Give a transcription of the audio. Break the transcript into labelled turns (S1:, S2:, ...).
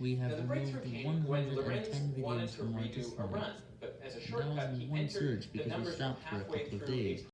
S1: We have
S2: Now, the
S1: removed 110 videos from our Discord.
S2: but as a
S1: That
S2: shortcut, he entered
S1: because we stopped for a couple of days.